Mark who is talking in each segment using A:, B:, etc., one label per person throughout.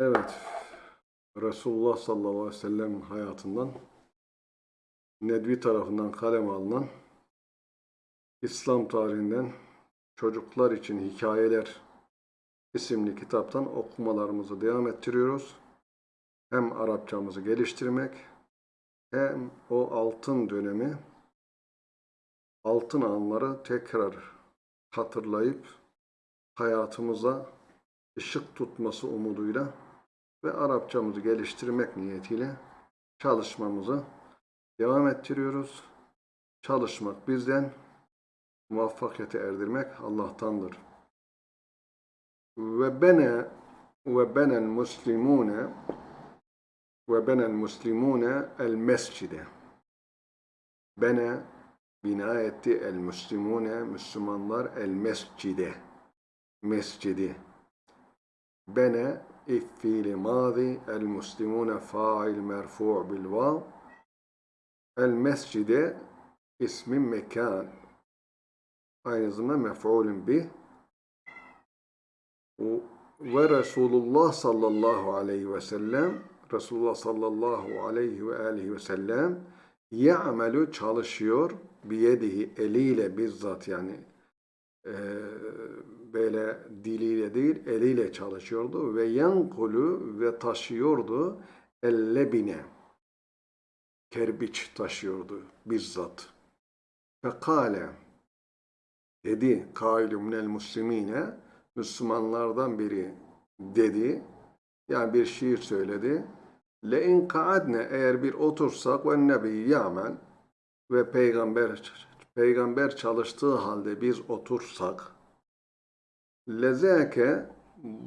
A: Evet. Resulullah sallallahu aleyhi ve sellem hayatından Nedvi tarafından kaleme alınan İslam tarihinden çocuklar için hikayeler isimli kitaptan okumalarımızı devam ettiriyoruz. Hem Arapçamızı geliştirmek hem o altın dönemi altın anları tekrar hatırlayıp hayatımıza ışık tutması umuduyla ve Arapçamızı geliştirmek niyetiyle çalışmamızı devam ettiriyoruz. Çalışmak bizden, muvaffakiyete erdirmek Allah'tandır. Ve bene ve benel muslimune ve benel muslimune el mescide. Bene bina etti el muslimune Müslümanlar el mescide. Mescidi. Bene iffiili mazi el muslimune fail merfu' bil vav El mescide ismi mekan. Aynı zamanda mef'ulün bih. Ve Resulullah sallallahu aleyhi ve sellem Resulullah sallallahu aleyhi ve aleyhi ve sellem ya'melu çalışıyor biyedihi eliyle bizzat yani e, böyle diliyle değil eliyle çalışıyordu ve yankulu ve taşıyordu ellebine kerbiç taşıyordu bizzat. Fekale dedi kailu minel muslimine Müslümanlardan biri dedi yani bir şiir söyledi. Le in kaadne eğer bir otursak ve nebi ya'mel ve peygamber peygamber çalıştığı halde biz otursak lezeke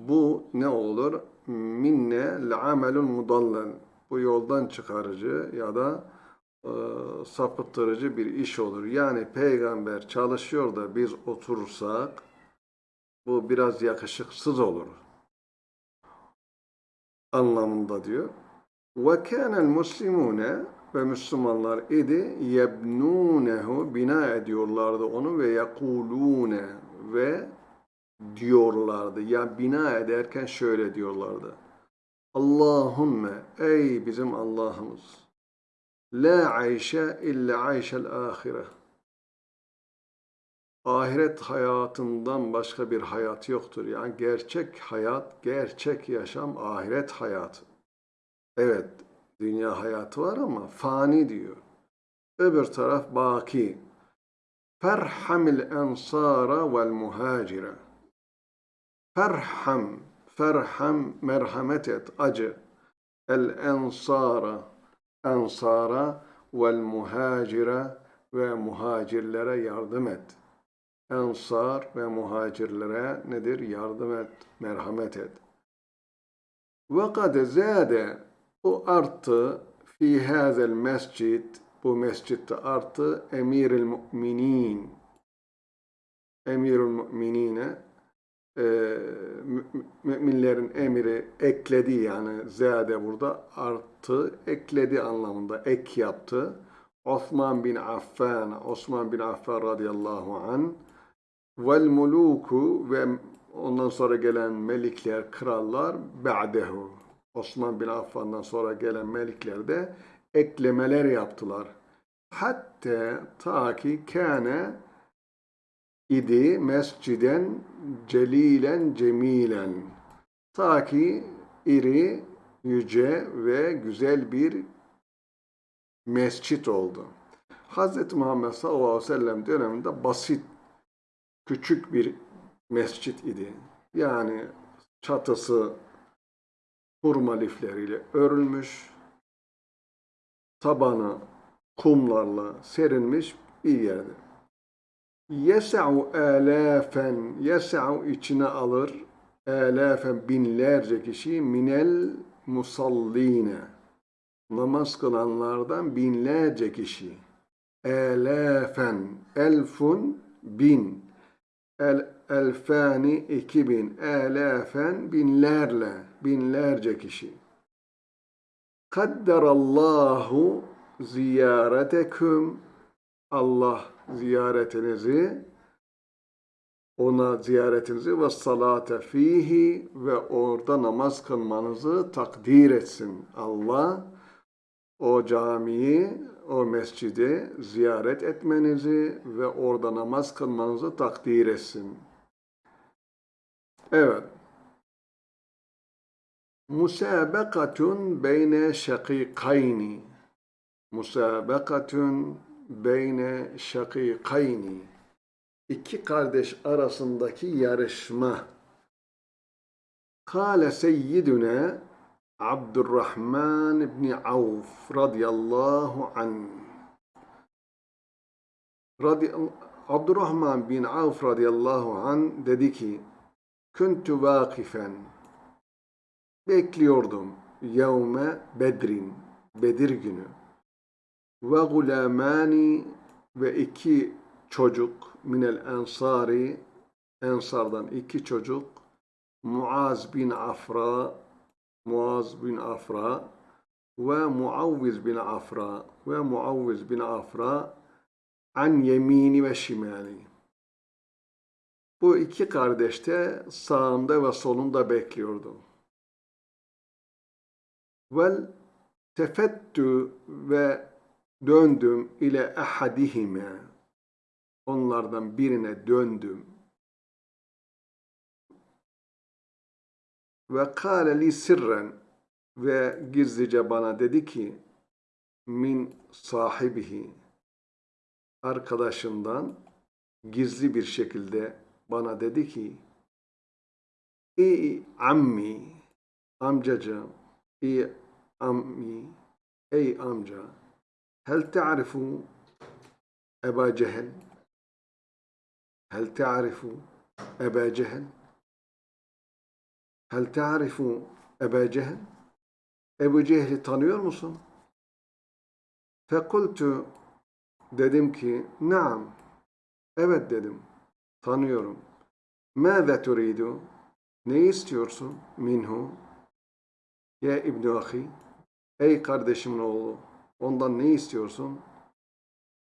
A: bu ne olur? Minne le'amelun mudallal bu yoldan çıkarıcı ya da e, sapıttırıcı bir iş olur. Yani peygamber çalışıyor da biz oturursak bu biraz yakışıksız olur. Anlamında diyor. Ve kânel muslimune ve Müslümanlar idi yebnûnehu bina ediyorlardı onu ve yekulûne ve diyorlardı. Ya bina ederken şöyle diyorlardı. Allahümme ey bizim Allah'ımız la ayşe illa ayşel ahire ahiret hayatından başka bir hayat yoktur. Yani gerçek hayat, gerçek yaşam ahiret hayatı. Evet, dünya hayatı var ama fani diyor. Öbür taraf baki. Ferhamil ensara vel muhacire. Ferham ferham merhamet et, acı. El ensara, ensara vel muhacire ve muhacirlere yardım et. Ensar ve muhacirlere nedir? Yardım et, merhamet et. Ve kad zade, bu arttı fi hazel mescid, bu mescitte arttı emiril müminin. Emirül müminine e, müminlerin emiri ekledi yani zade burada arttı, ekledi anlamında ek yaptı. Osman bin Affan, Osman bin Affan radıyallahu an vel muluku ve ondan sonra gelen melikler, krallar ba'dehu. Osman bin Affan'dan sonra gelen melikler de eklemeler yaptılar. Hatta ta ki kâne idi mesciden celilen cemilen. Ta ki iri, yüce ve güzel bir mescit oldu. Hz. Muhammed sallallahu aleyhi ve sellem döneminde basit, küçük bir mescit idi. Yani çatısı hurma lifleriyle örülmüş, tabanı kumlarla serilmiş bir yerdi. Yes'u âlâfen, yes'u içine alır, âlâfen binlerce kişi minel musalline. Namaz kılanlardan binlerce kişi. Âlâfen, elfun, bin. El, elfani, iki bin. Âlâfen, binlerle, binlerce kişi. Kadderallahu ziyareteküm Allah ziyaretinizi ona ziyaretinizi ve salate fihi ve orada namaz kılmanızı takdir etsin. Allah o camiyi, o mescidi ziyaret etmenizi ve orada namaz kılmanızı takdir etsin. Evet. Musabakatun beyne şakikayni. Musabakatun beyne şakikayni. İki kardeş arasındaki yarışma. Kale seyyiduna Abdurrahman ibn Avf radıyallahu anh. Radi Abdurrahman bin Avf radıyallahu anh dedi ki Kuntu vakifen bekliyordum yevme bedrin Bedir günü ve gulamani ve iki çocuk minel ensari ensardan iki çocuk Muaz bin Afra Muaz bin Afra ve Muavviz bin Afra ve Muavviz bin Afra an yemini ve şimali. Bu iki kardeş de sağımda ve solumda bekliyordu. Vel tefettü ve döndüm ile ahadihime. Onlardan birine döndüm. Ve kâle li sirren ve gizlice bana dedi ki min sahibihi arkadaşından gizli bir şekilde bana dedi ki Ey ammi amcacığım ey ammi ey amca hel ta'rifu Eba Cehel hel ta'rifu Eba Cehel hel ta'rifu Eba Cehel Ebu Cehil'i tanıyor musun? Fekultu dedim ki naam evet dedim tanıyorum. Mâze turidu? Ne istiyorsun? Minhu? Ya İbn Ahi? Ey kardeşimin oğlu, ondan ne istiyorsun?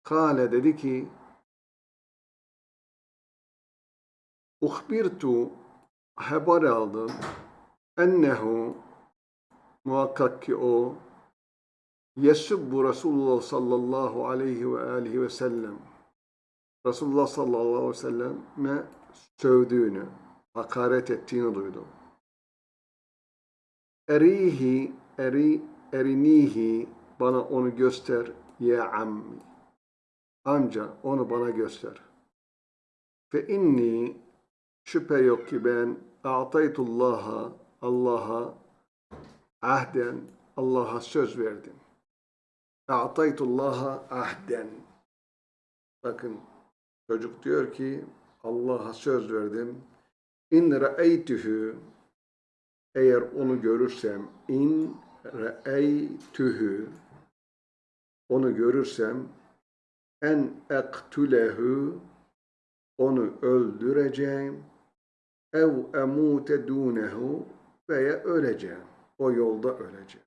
A: Kale dedi ki, Uhbirtu haber aldım ennehu muhakkak ki o yesubbu Resulullah sallallahu aleyhi ve aleyhi ve sellem Resulullah sallallahu aleyhi ve selleme sövdüğünü, hakaret ettiğini duydum. Erihi, eri, erinihi, bana onu göster, ya ammi. Amca, onu bana göster. Fe inni, şüphe yok ki ben, a'taytullaha, Allah'a, ahden, Allah'a söz verdim. A'taytullaha ahden. Bakın, Çocuk diyor ki Allah'a söz verdim. İn re'eytühü eğer onu görürsem in re'eytühü onu görürsem en ektülehu onu öldüreceğim ev emute dunehu veya öleceğim. O yolda öleceğim.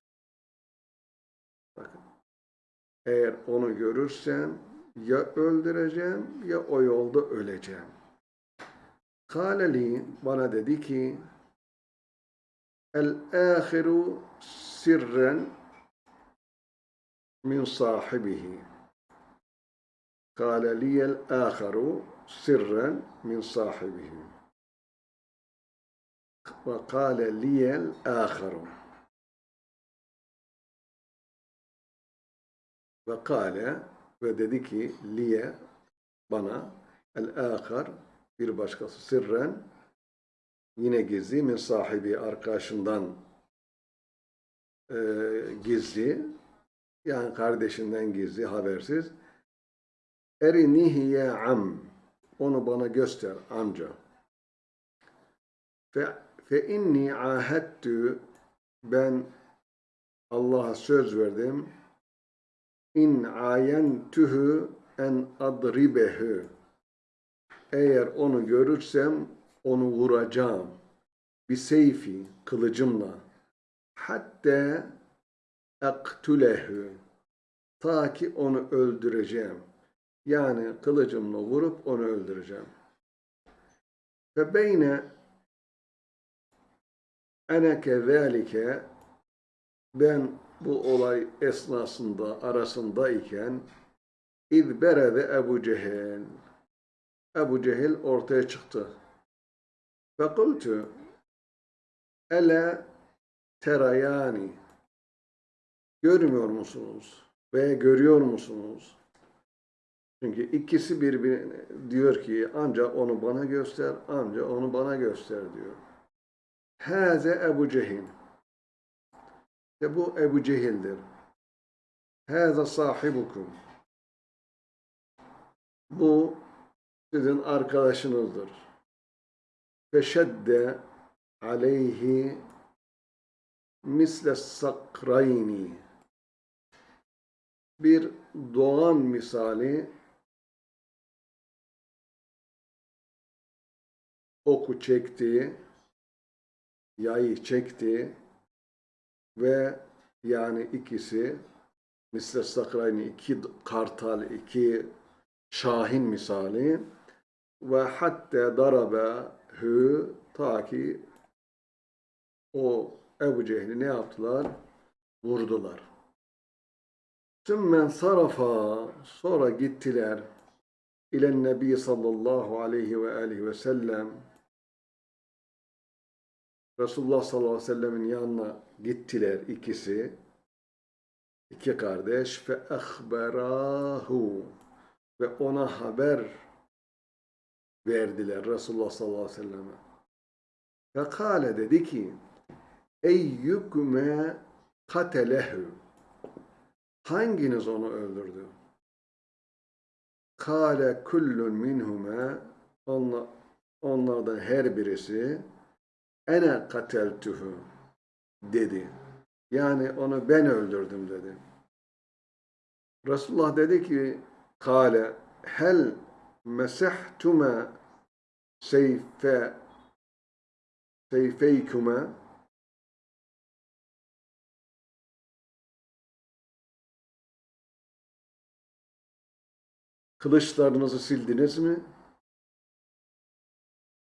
A: Bakın. Eğer onu görürsem ya öldüreceğim ya o yolda öleceğim. Kâleli bana dedi ki El-âhiru sirren min sahibihi. Kâle liyel âhiru sirren min sahibihi. Ve kâle liyel âhiru. Ve dedi ki liye bana el-âkhar bir başkası sırren yine gizli min sahibi arkadaşından e, gizli yani kardeşinden gizli habersiz. Erinihi am. Onu bana göster amca. Fe, fe inni ahettü ben Allah'a söz verdim. İn ayentuhu en adribehu. Eğer onu görürsem onu vuracağım. Bir seyfi kılıcımla. Hatta aktulehu ta ki onu öldüreceğim yani kılıcımla vurup onu öldüreceğim Ve beyne ene kezalike ben bu olay esnasında arasındayken İz berede Ebu Cehil. Ebu Cehil ortaya çıktı. Ve kultu Ele terayani Görmüyor musunuz? Veya görüyor musunuz? Çünkü ikisi birbirine diyor ki ancak onu bana göster, ancak onu bana göster diyor. Haze Ebu Cehil. İşte bu Ebu Cehil'dir. Haze sahibukum. Bu sizin arkadaşınızdır. Feşedde aleyhi misle sakrayni. Bir doğan misali oku çekti, yayı çekti ve yani ikisi misle sakrayni iki kartal, iki şahin misali ve hatta darabe hü ta ki o Ebu Cehil'i ne yaptılar? Vurdular. Sümmen sarafa. Sonra gittiler ilen Nebi sallallahu aleyhi ve aleyhi ve sellem. Resulullah sallallahu aleyhi ve sellemin yanına gittiler ikisi. İki kardeş. Ve ehberahu ve ona haber verdiler Resulullah sallallahu aleyhi ve selleme. Ve kâle dedi ki Eyyüküme katelehu Hanginiz onu öldürdü? Kâle kullun minhume onlar, onlardan her birisi ene kateltuhu dedi. Yani onu ben öldürdüm dedi. Resulullah dedi ki kâle hel mesehtume seyfe seyfeyküme Kılıçlarınızı sildiniz mi?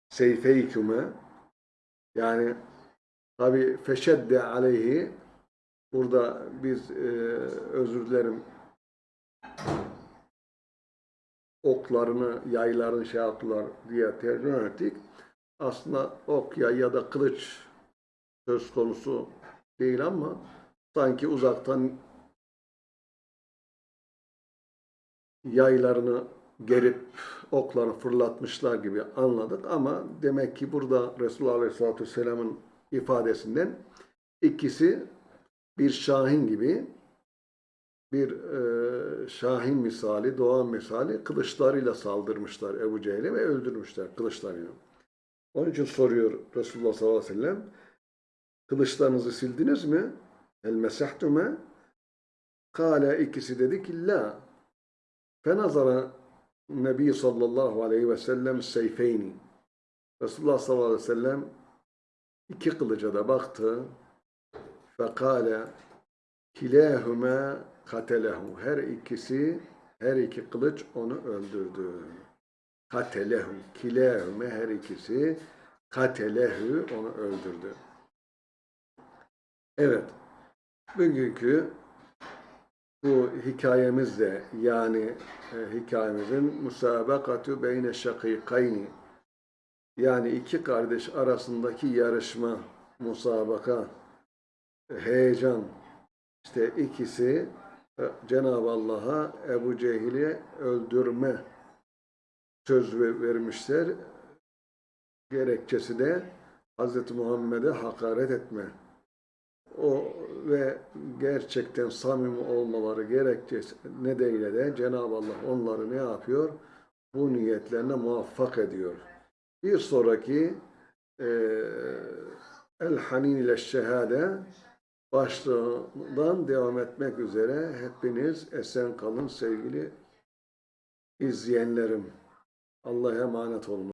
A: Seyfeyküme yani tabi feşedde aleyhi burada biz e, özür dilerim oklarını, yaylarını şey yaptılar diye tercüme ettik. Aslında ok yay ya da kılıç söz konusu değil ama sanki uzaktan yaylarını gerip oklarını fırlatmışlar gibi anladık ama demek ki burada Resulullah Aleyhisselatü Vesselam'ın ifadesinden ikisi bir şahin gibi bir e, şahin misali, doğan misali kılıçlarıyla saldırmışlar Ebu Cehil'e ve öldürmüşler kılıçlarıyla. Onun için soruyor Resulullah sallallahu aleyhi ve sellem kılıçlarınızı sildiniz mi? El mesehtume Kale ikisi dedi ki la Fenazara Nebi sallallahu aleyhi ve sellem seyfeyni. Resulullah sallallahu aleyhi ve sellem iki kılıca da baktı. Fekale kilahuma katelehu. Her ikisi, her iki kılıç onu öldürdü. Katelehu. Kilahuma her ikisi katelehu onu öldürdü. Evet. Bugünkü bu hikayemizde yani e, hikayemizin musabakatu beyne şakikayni yani iki kardeş arasındaki yarışma, musabaka, heyecan işte ikisi e, Cenab-ı Allah'a Ebu Cehil'i öldürme söz vermişler. Gerekçesi de Hz. Muhammed'e hakaret etme o ve gerçekten samimi olmaları gerekçesi nedeniyle de Cenab-ı Allah onları ne yapıyor? Bu niyetlerine muvaffak ediyor. Bir sonraki e, El Hanin ile Şehade başlığından devam etmek üzere hepiniz esen kalın sevgili izleyenlerim. Allah'a emanet olun.